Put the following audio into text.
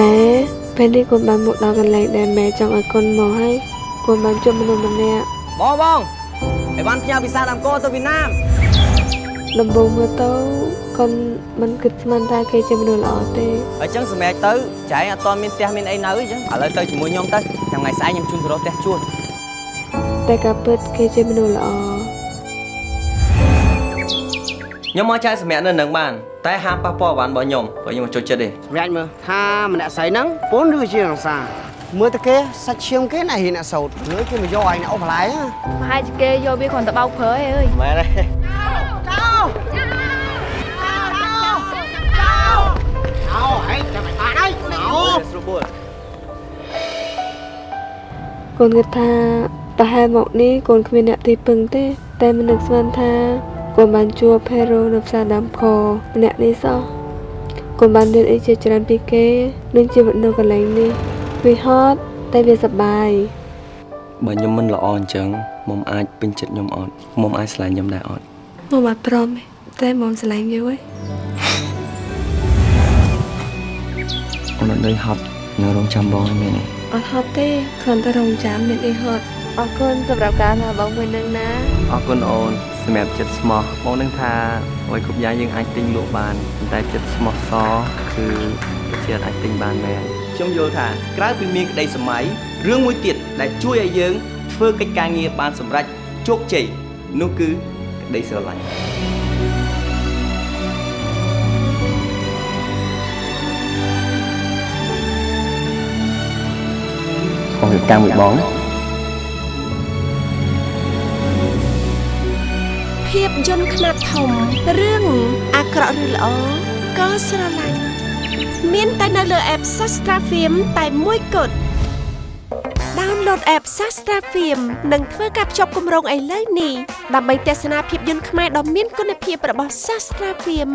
ម៉ែពេលនេះកូនបានមកដល់កន្លែងដែលម៉ែចង់ឲ្យកូនមកហើយកូនបានជួបមនុស្សម្នាក់បងបងអីវ៉ាន់ផ្ញើវីសាដើមកោទៅវៀតណាមដំបូងមើលទៅកូនមិនគិតស្មានថាគេជាមនុស្សល្អទេអញ្ចឹងសម្រាប់ទៅចែងអត់ទាន់មានផ្ទះមានអីនៅអញ្ចឹងឥឡូវទៅជាមួយខ្ញុំទៅចាំថ្ងៃស្អែកខ្ញុំជូនទៅរកផ្ទះជួលតែការពិតគេជាមនុស្សល្អ ខ្ញុំមកចែកសម្រាប់នៅនឹងបានតែហាមប៉ះពាល់បានរបស់ខ្ញុំព្រោះខ្ញុំមិនចូលចិត្តទេសម្រាប់មើលថាម្នាក់ស្រីហ្នឹងពូនឬជារង្សាមើលទៅគេសាច់ឈាមគេណាហ៊ានអ្នកសោតលើគេមកយកឯងអ្នកអូបន្លែណាប្រហែលជាគេយកវាគ្រាន់តែបោកព្រើឯងអើយមែនទេអោហេចាំមិនបានហើយអោស្រួលបួលកូនគិតថាប្រហែលមកនេះកូនគ្មានអ្នកទីពឹងទេ តែមិននឹកស្មានថា កូនបានជួបផេរ៉ូនៅផ្សារដើមខម្នាក់នេះសោះកូនបានរៀនអីជាច្រើនពីគេនឹងជីវិតនៅកន្លែងនេះវាហត់តែវាសប្បាយបើខ្ញុំមិនល្អអញ្ចឹងមុំអាចពេញចិត្តខ្ញុំអត់មុំអាចស្រឡាញ់ខ្ញុំដែរអត់មកមកព្រមទេតែមកស្រឡាញ់វាវិញអូនអត់នៅហត់ នៅរងចាំបងឯងមែនទេអត់ហត់ទេគ្រាន់តែរងចាំមានអីហត់អរគុណសម្រាប់ការណាបងមួយនឹងណាអរគុណអូនសម្រាប់ចិត្តស្មោះបងនឹងថាអ្វីគ្រប់យ៉ាងយើងអាចទិញលក់បានប៉ុន្តែចិត្តស្មោះសរគឺជាអាចទិញបានមែនខ្ញុំយល់ថាក្រៅពីមានក្តីសម័យរឿងមួយទៀតដែលជួយឲ្យយើងធ្វើកិច្ចការងារបានសម្រេចជោគជ័យនោះគឺក្តីស្រឡាញ់ បងរៀបការមួយបងណាភាពយន្តខ្នាតធំរឿងអាក្រក់ឬល្អក៏ស្រឡាញ់មានតែនៅលើ app Sastra Film តែមួយគត់ download app Sastra Film និងធ្វើការភ្ជាប់គម្រោងឥឡូវនេះដើម្បីទស្សនាភាពយន្តខ្មែរដ៏មានគុណភាពរបស់ Sastra Film